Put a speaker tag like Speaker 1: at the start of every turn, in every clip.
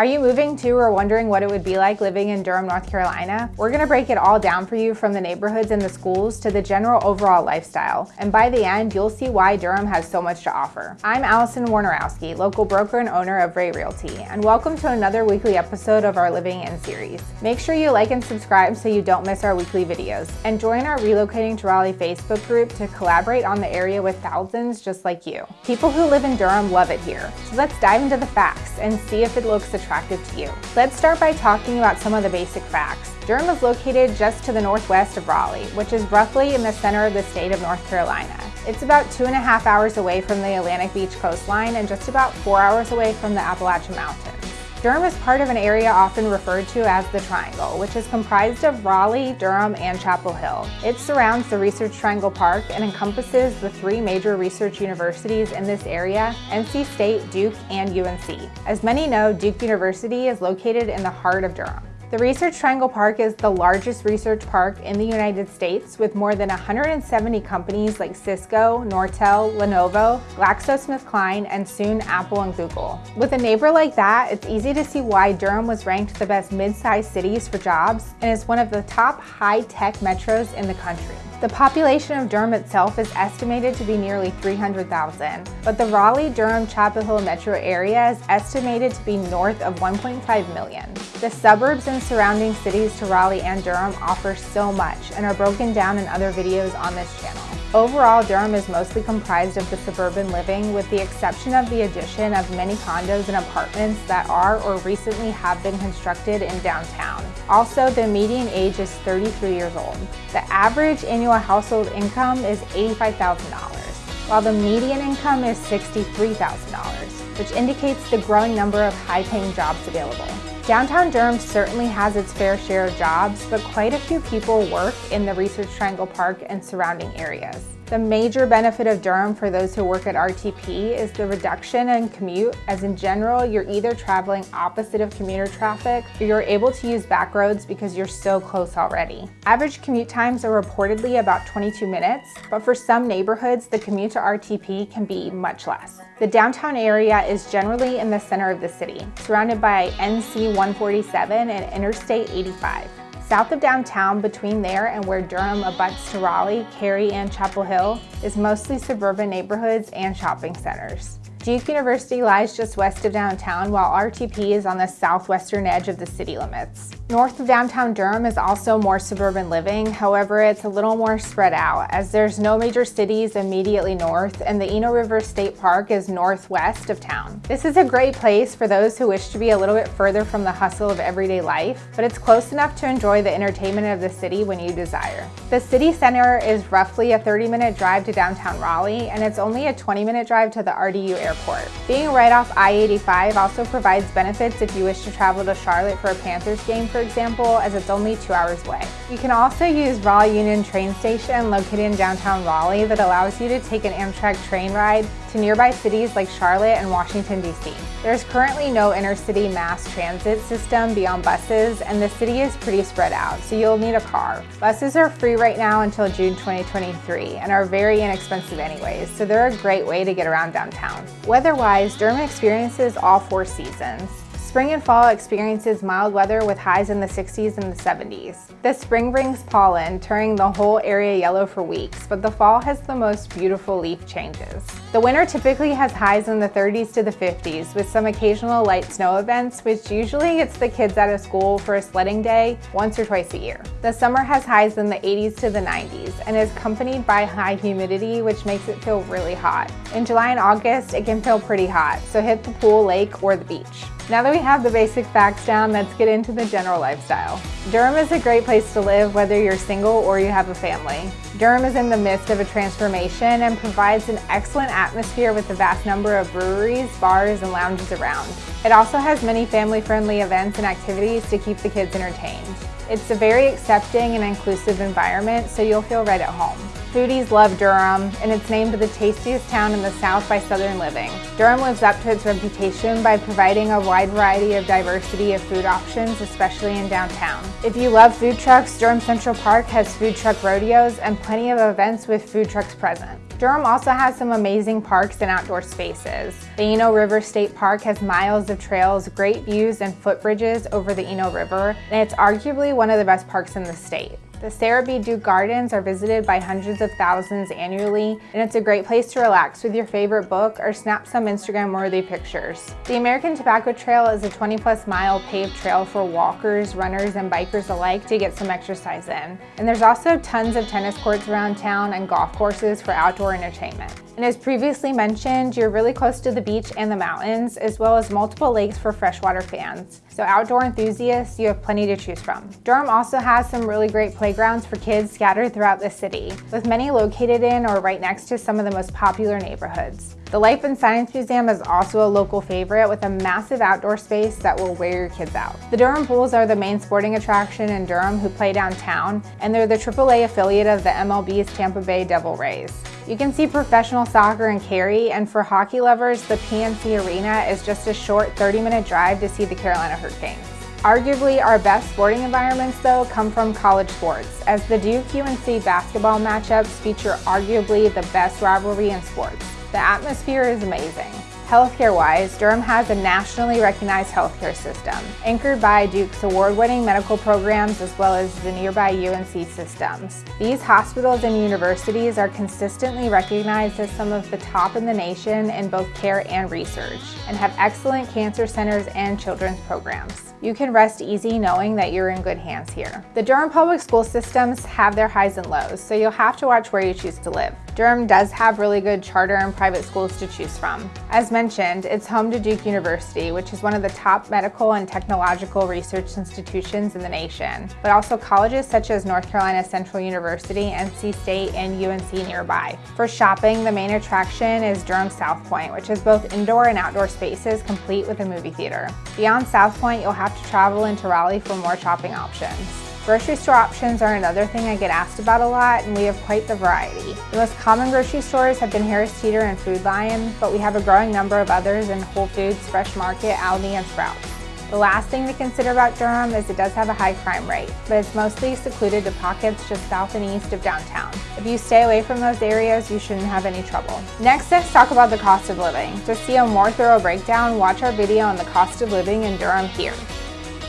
Speaker 1: Are you moving to or wondering what it would be like living in Durham, North Carolina? We're gonna break it all down for you from the neighborhoods and the schools to the general overall lifestyle. And by the end, you'll see why Durham has so much to offer. I'm Allison Warnerowski, local broker and owner of Ray Realty, and welcome to another weekly episode of our Living In series. Make sure you like and subscribe so you don't miss our weekly videos. And join our Relocating to Raleigh Facebook group to collaborate on the area with thousands just like you. People who live in Durham love it here. So let's dive into the facts and see if it looks attractive attractive to you. Let's start by talking about some of the basic facts. Durham is located just to the northwest of Raleigh, which is roughly in the center of the state of North Carolina. It's about two and a half hours away from the Atlantic Beach coastline and just about four hours away from the Appalachian Mountains. Durham is part of an area often referred to as the Triangle, which is comprised of Raleigh, Durham, and Chapel Hill. It surrounds the Research Triangle Park and encompasses the three major research universities in this area, NC State, Duke, and UNC. As many know, Duke University is located in the heart of Durham. The Research Triangle Park is the largest research park in the United States with more than 170 companies like Cisco, Nortel, Lenovo, GlaxoSmithKline, and soon Apple and Google. With a neighbor like that, it's easy to see why Durham was ranked the best mid-sized cities for jobs and is one of the top high-tech metros in the country. The population of Durham itself is estimated to be nearly 300,000, but the Raleigh-Durham-Chapel Hill metro area is estimated to be north of 1.5 million. The suburbs and surrounding cities to Raleigh and Durham offer so much and are broken down in other videos on this channel. Overall, Durham is mostly comprised of the suburban living with the exception of the addition of many condos and apartments that are or recently have been constructed in downtown. Also, the median age is 33 years old. The average annual household income is $85,000, while the median income is $63,000, which indicates the growing number of high-paying jobs available. Downtown Durham certainly has its fair share of jobs, but quite a few people work in the Research Triangle Park and surrounding areas. The major benefit of Durham for those who work at RTP is the reduction in commute, as in general, you're either traveling opposite of commuter traffic or you're able to use back roads because you're so close already. Average commute times are reportedly about 22 minutes, but for some neighborhoods, the commute to RTP can be much less. The downtown area is generally in the center of the city, surrounded by NC 147 and Interstate 85. South of downtown, between there and where Durham abuts to Raleigh, Cary, and Chapel Hill, is mostly suburban neighborhoods and shopping centers. Duke University lies just west of downtown, while RTP is on the southwestern edge of the city limits. North of downtown Durham is also more suburban living, however it's a little more spread out as there's no major cities immediately north and the Eno River State Park is northwest of town. This is a great place for those who wish to be a little bit further from the hustle of everyday life, but it's close enough to enjoy the entertainment of the city when you desire. The city center is roughly a 30 minute drive to downtown Raleigh and it's only a 20 minute drive to the RDU airport. Being right off I-85 also provides benefits if you wish to travel to Charlotte for a Panthers game for example, as it's only two hours away. You can also use Raleigh Union train station located in downtown Raleigh that allows you to take an Amtrak train ride to nearby cities like Charlotte and Washington, D.C. There's currently no intercity mass transit system beyond buses, and the city is pretty spread out, so you'll need a car. Buses are free right now until June 2023 and are very inexpensive anyways, so they're a great way to get around downtown. Weather-wise, Durham experiences all four seasons. Spring and fall experiences mild weather with highs in the 60s and the 70s. The spring brings pollen, turning the whole area yellow for weeks, but the fall has the most beautiful leaf changes. The winter typically has highs in the 30s to the 50s, with some occasional light snow events, which usually gets the kids out of school for a sledding day once or twice a year. The summer has highs in the 80s to the 90s, and is accompanied by high humidity, which makes it feel really hot. In July and August, it can feel pretty hot, so hit the pool, lake, or the beach. Now that we have the basic facts down, let's get into the general lifestyle. Durham is a great place to live whether you're single or you have a family. Durham is in the midst of a transformation and provides an excellent atmosphere with a vast number of breweries, bars, and lounges around. It also has many family-friendly events and activities to keep the kids entertained. It's a very accepting and inclusive environment, so you'll feel right at home. Foodies love Durham, and it's named the tastiest town in the South by Southern Living. Durham lives up to its reputation by providing a wide variety of diversity of food options, especially in downtown. If you love food trucks, Durham Central Park has food truck rodeos and plenty of events with food trucks present. Durham also has some amazing parks and outdoor spaces. The Eno River State Park has miles of trails, great views, and footbridges over the Eno River, and it's arguably one of the best parks in the state. The Sarah B. Duke Gardens are visited by hundreds of thousands annually, and it's a great place to relax with your favorite book or snap some Instagram-worthy pictures. The American Tobacco Trail is a 20-plus mile paved trail for walkers, runners, and bikers alike to get some exercise in. And there's also tons of tennis courts around town and golf courses for outdoor entertainment. And as previously mentioned, you're really close to the beach and the mountains, as well as multiple lakes for freshwater fans. So outdoor enthusiasts, you have plenty to choose from. Durham also has some really great playgrounds for kids scattered throughout the city, with many located in or right next to some of the most popular neighborhoods. The Life and Science Museum is also a local favorite with a massive outdoor space that will wear your kids out. The Durham Bulls are the main sporting attraction in Durham who play downtown, and they're the AAA affiliate of the MLB's Tampa Bay Devil Rays. You can see professional soccer in Cary, and for hockey lovers, the PNC Arena is just a short 30-minute drive to see the Carolina Hurricanes. Arguably, our best sporting environments, though, come from college sports, as the Duke-UNC basketball matchups feature arguably the best rivalry in sports. The atmosphere is amazing. Healthcare-wise, Durham has a nationally recognized healthcare system, anchored by Duke's award-winning medical programs as well as the nearby UNC systems. These hospitals and universities are consistently recognized as some of the top in the nation in both care and research, and have excellent cancer centers and children's programs. You can rest easy knowing that you're in good hands here. The Durham public school systems have their highs and lows, so you'll have to watch where you choose to live. Durham does have really good charter and private schools to choose from. As mentioned, it's home to Duke University, which is one of the top medical and technological research institutions in the nation, but also colleges such as North Carolina Central University, NC State, and UNC nearby. For shopping, the main attraction is Durham Southpoint, which is both indoor and outdoor spaces complete with a movie theater. Beyond Southpoint, you'll have to travel into Raleigh for more shopping options. Grocery store options are another thing I get asked about a lot, and we have quite the variety. The most common grocery stores have been Harris Teeter and Food Lion, but we have a growing number of others in Whole Foods, Fresh Market, Aldi, and Sprouts. The last thing to consider about Durham is it does have a high crime rate, but it's mostly secluded to pockets just south and east of downtown. If you stay away from those areas, you shouldn't have any trouble. Next, let's talk about the cost of living. To see a more thorough breakdown, watch our video on the cost of living in Durham here.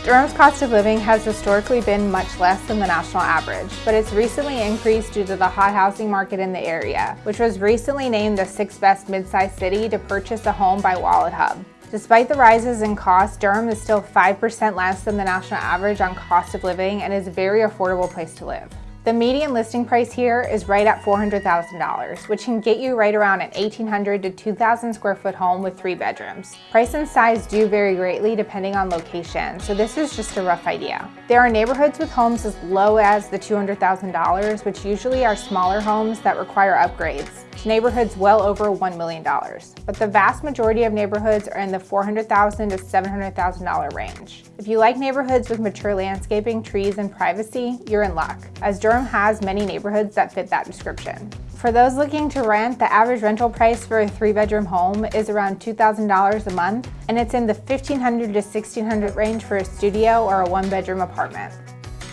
Speaker 1: Durham's cost of living has historically been much less than the national average, but it's recently increased due to the hot housing market in the area, which was recently named the sixth best mid-sized city to purchase a home by WalletHub. Despite the rises in cost, Durham is still 5% less than the national average on cost of living and is a very affordable place to live. The median listing price here is right at $400,000, which can get you right around an 1,800 to 2,000 square foot home with three bedrooms. Price and size do vary greatly depending on location, so this is just a rough idea. There are neighborhoods with homes as low as the $200,000, which usually are smaller homes that require upgrades neighborhoods well over $1 million. But the vast majority of neighborhoods are in the 400,000 to $700,000 range. If you like neighborhoods with mature landscaping, trees, and privacy, you're in luck, as Durham has many neighborhoods that fit that description. For those looking to rent, the average rental price for a three-bedroom home is around $2,000 a month, and it's in the 1,500 to 1,600 range for a studio or a one-bedroom apartment.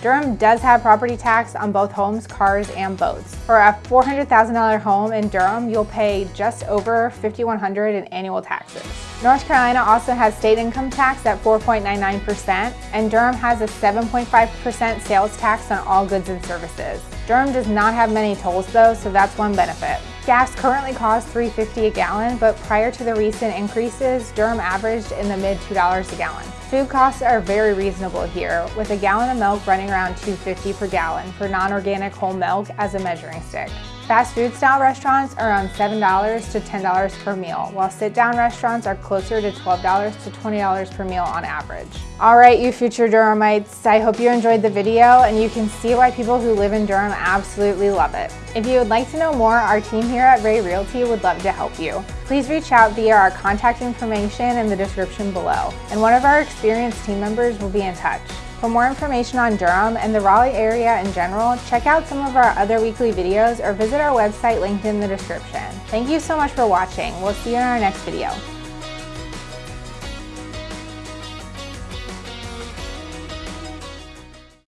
Speaker 1: Durham does have property tax on both homes, cars, and boats. For a $400,000 home in Durham, you'll pay just over $5,100 in annual taxes. North Carolina also has state income tax at 4.99%, and Durham has a 7.5% sales tax on all goods and services. Durham does not have many tolls though, so that's one benefit. Gas currently costs $3.50 a gallon, but prior to the recent increases, Durham averaged in the mid $2 a gallon. Food costs are very reasonable here, with a gallon of milk running around $2.50 per gallon for non-organic whole milk as a measuring stick. Fast food style restaurants are around $7 to $10 per meal, while sit down restaurants are closer to $12 to $20 per meal on average. All right, you future Durhamites, I hope you enjoyed the video and you can see why people who live in Durham absolutely love it. If you would like to know more, our team here at Ray Realty would love to help you. Please reach out via our contact information in the description below, and one of our experienced team members will be in touch. For more information on Durham and the Raleigh area in general, check out some of our other weekly videos or visit our website linked in the description. Thank you so much for watching. We'll see you in our next video.